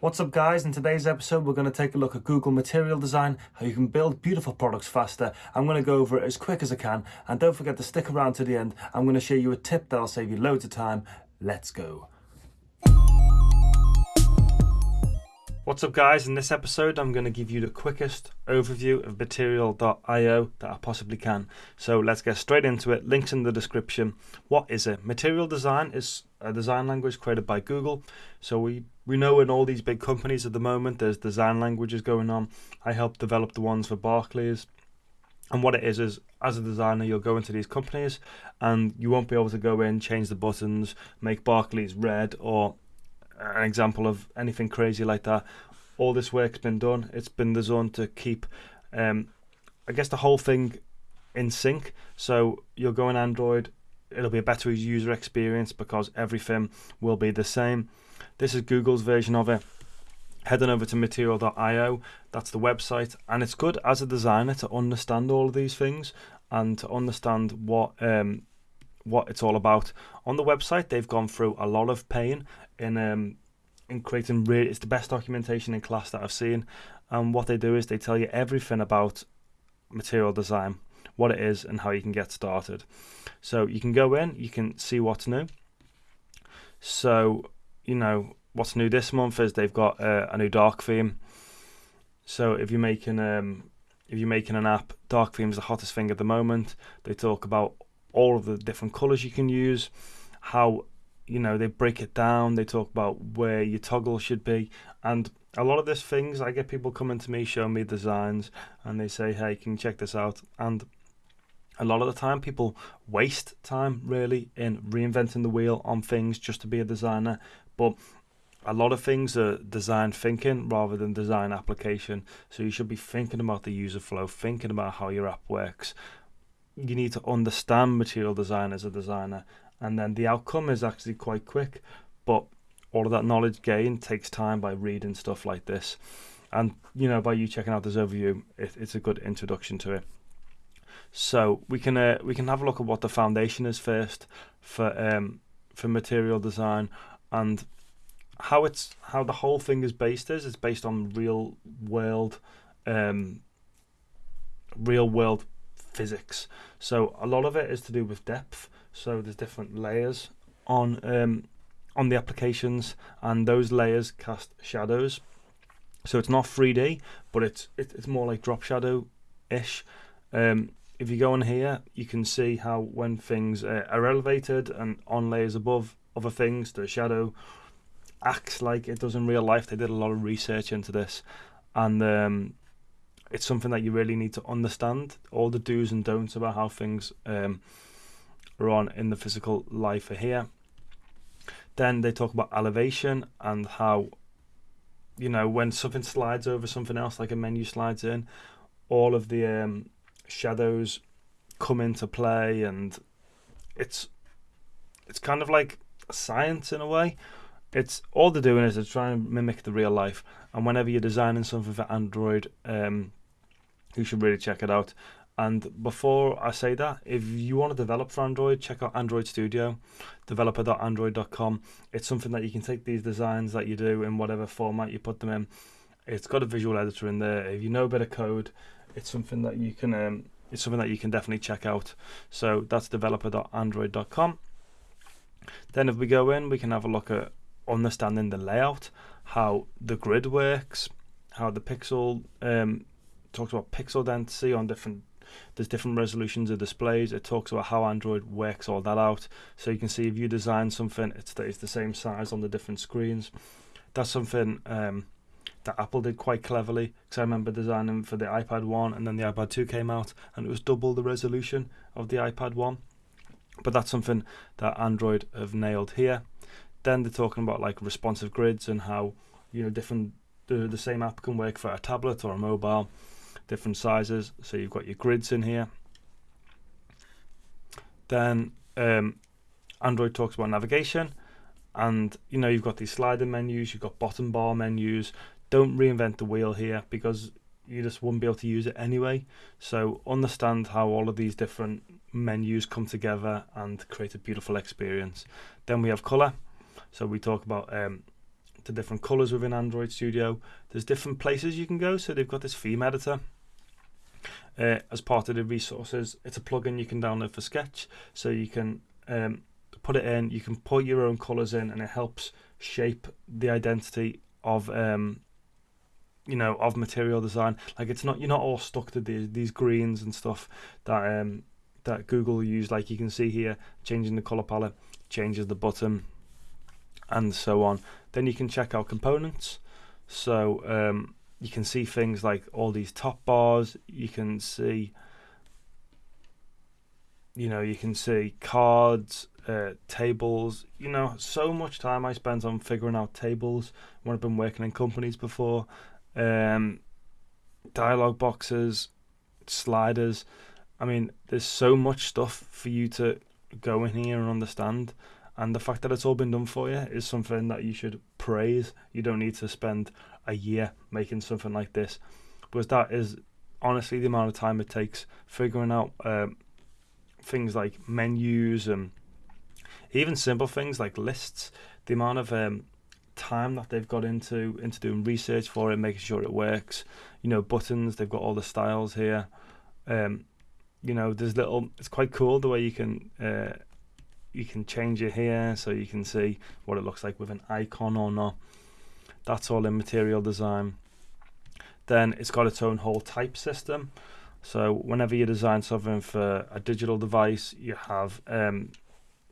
What's up guys, in today's episode we're going to take a look at Google Material Design, how you can build beautiful products faster. I'm going to go over it as quick as I can and don't forget to stick around to the end. I'm going to show you a tip that'll save you loads of time. Let's go. What's up guys, in this episode I'm going to give you the quickest overview of Material.io that I possibly can. So let's get straight into it, links in the description. What is it? Material Design is a design language created by Google. So we, we know in all these big companies at the moment there's design languages going on. I helped develop the ones for Barclays. And what it is is, as a designer, you'll go into these companies and you won't be able to go in, change the buttons, make Barclays red or an example of anything crazy like that. All this work's been done. It's been designed to keep, um, I guess, the whole thing in sync. So you'll go on Android, it'll be a better user experience because everything will be the same. This is Google's version of it. Heading over to material.io, that's the website, and it's good as a designer to understand all of these things and to understand what um, what it's all about. On the website, they've gone through a lot of pain in um, in creating. Really, it's the best documentation in class that I've seen. And what they do is they tell you everything about material design, what it is, and how you can get started. So you can go in, you can see what's new. So you know what's new this month is they've got uh, a new dark theme. So if you're making um, if you're making an app, dark theme is the hottest thing at the moment. They talk about all of the different colors you can use, how you know they break it down. They talk about where your toggle should be, and a lot of these things I get people coming to me, showing me designs, and they say, "Hey, can you check this out?" And a lot of the time, people waste time really in reinventing the wheel on things just to be a designer, but a lot of things are design thinking rather than design application. So you should be thinking about the user flow, thinking about how your app works, you need to understand material design as a designer, and then the outcome is actually quite quick. But all of that knowledge gain takes time by reading stuff like this, and you know by you checking out this overview, it, it's a good introduction to it. So we can uh, we can have a look at what the foundation is first for um, for material design and how it's how the whole thing is based is it's based on real world um, real world physics. So a lot of it is to do with depth. So there's different layers on um, on the applications, and those layers cast shadows. So it's not 3D, but it's it, it's more like drop shadow ish. Um, if you go in here, you can see how when things uh, are elevated and on layers above other things, the shadow acts like it does in real life. They did a lot of research into this, and um, it's something that you really need to understand all the do's and don'ts about how things um, are on in the physical life here. Then they talk about elevation and how, you know, when something slides over something else, like a menu slides in, all of the um, shadows come into play, and it's it's kind of like science in a way. It's all they're doing is they're trying to mimic the real life. And whenever you're designing something for Android, um, you should really check it out. And before I say that, if you want to develop for Android, check out Android Studio, developer.android.com. It's something that you can take these designs that you do in whatever format you put them in. It's got a visual editor in there. If you know a bit of code, it's something that you can um, it's something that you can definitely check out. So that's developer.android.com. Then if we go in, we can have a look at understanding the layout, how the grid works, how the pixel um, talks about pixel density on different there's different resolutions of displays. It talks about how Android works all that out. So you can see if you design something, it stays the same size on the different screens. That's something um, that Apple did quite cleverly. Because I remember designing for the iPad 1 and then the iPad 2 came out and it was double the resolution of the iPad 1. But that's something that Android have nailed here. Then they're talking about like responsive grids and how you know different the, the same app can work for a tablet or a mobile different sizes. So you've got your grids in here. Then um, Android talks about navigation, and you know you've got these sliding menus, you've got bottom bar menus. Don't reinvent the wheel here because you just wouldn't be able to use it anyway. So understand how all of these different menus come together and create a beautiful experience. Then we have color. So we talk about um, to different colors within Android Studio. There's different places you can go. So they've got this theme editor. Uh, as part of the resources, it's a plugin you can download for Sketch, so you can um, put it in. You can put your own colors in, and it helps shape the identity of um, you know of material design. Like it's not you're not all stuck to these these greens and stuff that um, that Google use. Like you can see here, changing the color palette changes the button, and so on. Then you can check out components. So um, you can see things like all these top bars. You can see you know you can see cards uh, tables. You know so much time i spent on figuring out tables when i've been working in companies before. Um, dialogue boxes sliders. I mean there's so much stuff for you to go in here and understand and the fact that it's all been done for you is something that you should praise you don't need to spend a year making something like this because that is honestly the amount of time it takes figuring out um, things like menus and even simple things like lists. The amount of um, time that they've got into into doing research for it, making sure it works. You know, buttons. They've got all the styles here. Um, you know, there's little. It's quite cool the way you can uh, you can change it here, so you can see what it looks like with an icon or not. That's all in material design. Then it's got its own whole type system. So whenever you design something for a digital device, you have um,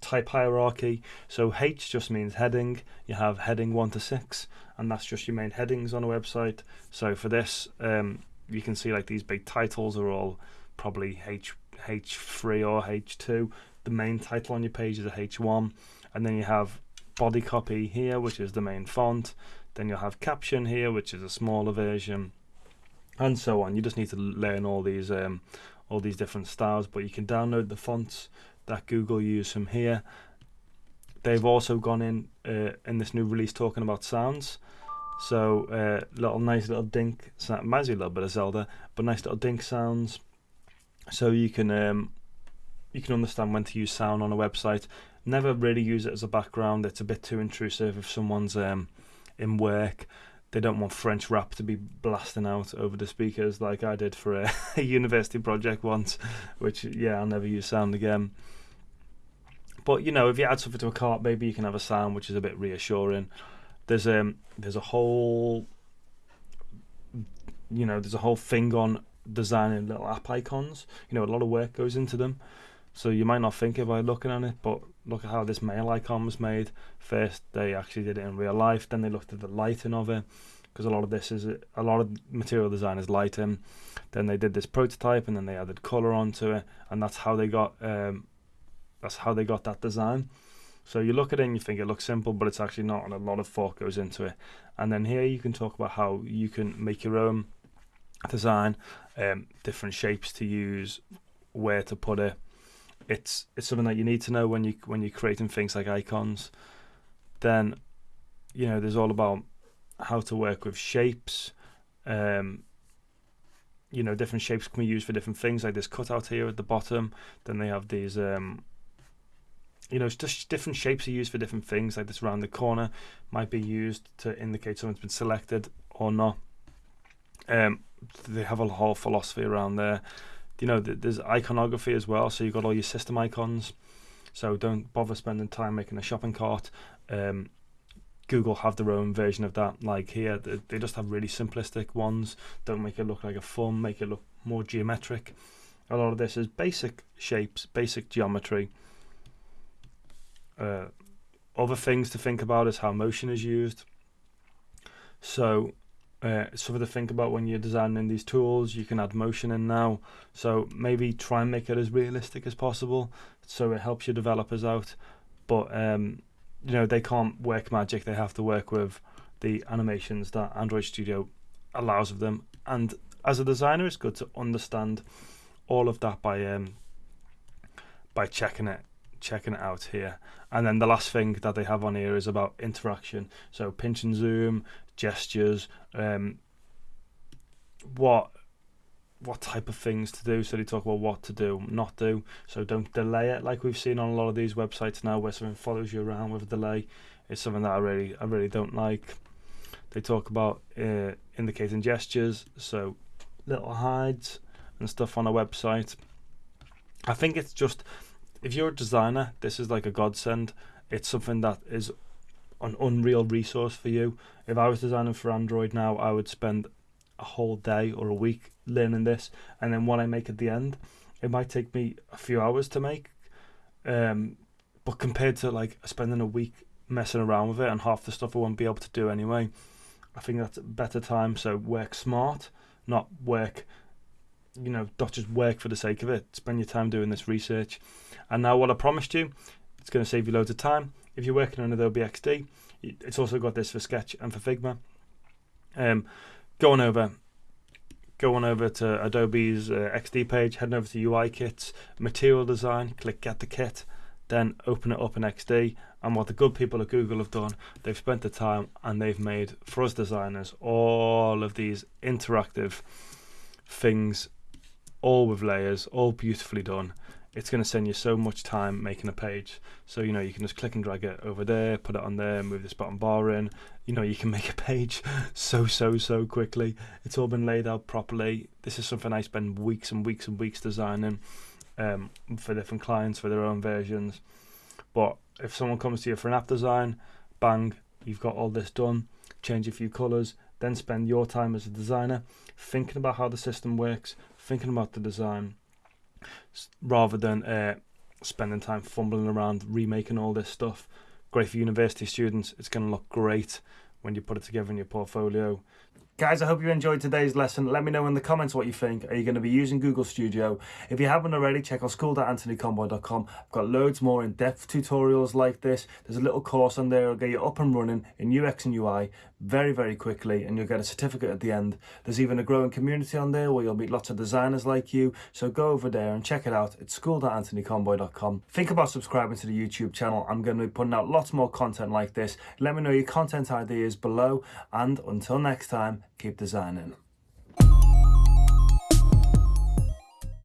type hierarchy. So H just means heading. You have heading 1 to 6, and that's just your main headings on a website. So for this, um, you can see like these big titles are all probably H H3 or H2. The main title on your page is a H1, and then you have body copy here, which is the main font. Then you'll have caption here, which is a smaller version and so on. You just need to learn all these um, all these different styles, but you can download the fonts that Google use from here. They've also gone in uh, in this new release talking about sounds. So uh, little nice little dink, reminds me a little bit of Zelda, but nice little dink sounds. So you can um, you can understand when to use sound on a website. Never really use it as a background; it's a bit too intrusive if someone's um, in work they don't want French rap to be blasting out over the speakers like I did for a, a university project once, which yeah I'll never use sound again. But you know, if you add something to a cart, maybe you can have a sound which is a bit reassuring. There's um there's a whole you know there's a whole thing on designing little app icons. You know, a lot of work goes into them. So you might not think by looking at it, but look at how this mail icon was made. First, they actually did it in real life. Then they looked at the lighting of it, because a lot of this is a lot of material design is lighting. Then they did this prototype, and then they added color onto it, and that's how they got um, that's how they got that design. So you look at it and you think it looks simple, but it's actually not, and a lot of thought goes into it. And then here you can talk about how you can make your own design, um, different shapes to use, where to put it it's it's something that you need to know when you when you're creating things like icons. Then, you know, there's all about how to work with shapes. Um, you know, different shapes can be used for different things. Like this cutout here at the bottom. Then they have these. Um, you know, just different shapes are used for different things. Like this around the corner might be used to indicate someone's been selected or not. Um, they have a whole philosophy around there you know, there's iconography as well. So you've got all your system icons. So don't bother spending time making a shopping cart. Um, Google have their own version of that. Like here, they, just have really simplistic ones. Don't make it look like a thumb. Make it look more geometric. A lot of this is basic shapes, basic geometry. Uh, other things to think about is how motion is used. So uh, something to think about when you're designing these tools. You can add motion in now, so maybe try and make it as realistic as possible, so it helps your developers out. But um, you know they can't work magic; they have to work with the animations that Android Studio allows of them. And as a designer, it's good to understand all of that by um, by checking it checking it out here. And then the last thing that they have on here is about interaction. So pinch and zoom, gestures, um, what what type of things to do. So they talk about what to do, not do. So don't delay it like we've seen on a lot of these websites now, where something follows you around with a delay. It's something that I really I really don't like. They talk about uh, indicating gestures, so little hides and stuff on a website. I think it's just if you're a designer, this is like a godsend. It's something that is an unreal resource for you. If I was designing for Android now, I would spend a whole day or a week learning this, and then what I make at the end, it might take me a few hours to make. Um, but compared to like spending a week messing around with it and half the stuff I won't be able to do anyway, I think that's a better time. So work smart, not work, you know, not just work for the sake of it. Spend your time doing this research. And now, what I promised you, it's going to save you loads of time. If you're working on Adobe XD, it's also got this for Sketch and for Figma. Um, go on over, go on over to Adobe's uh, XD page, head over to UI kits, material design, click get the kit, then open it up in XD. And what the good people at Google have done, they've spent the time and they've made for us designers all of these interactive things, all with layers, all beautifully done it's going to send you so much time making a page. So, you know, you can just click and drag it over there, put it on there, move this bottom bar in. You know, you can make a page so, so, so quickly. It's all been laid out properly. This is something I spend weeks and weeks and weeks designing um, for different clients for their own versions. But if someone comes to you for an app design, bang, you've got all this done. Change a few colors, then spend your time as a designer thinking about how the system works, thinking about the design, rather than uh, spending time fumbling around remaking all this stuff. Great for university students. It's going to look great when you put it together in your portfolio. Guys, I hope you enjoyed today's lesson. Let me know in the comments what you think. Are you going to be using Google Studio? If you haven't already, check out school.anthonyconboy.com. I've got loads more in-depth tutorials like this. There's a little course on there. I'll get you up and running in UX and UI very, very quickly and you'll get a certificate at the end. There's even a growing community on there where you'll meet lots of designers like you. So go over there and check it out. It's school.anthonyconboy.com. Think about subscribing to the YouTube channel. I'm going to be putting out lots more content like this. Let me know your content ideas below and until next time, keep designing.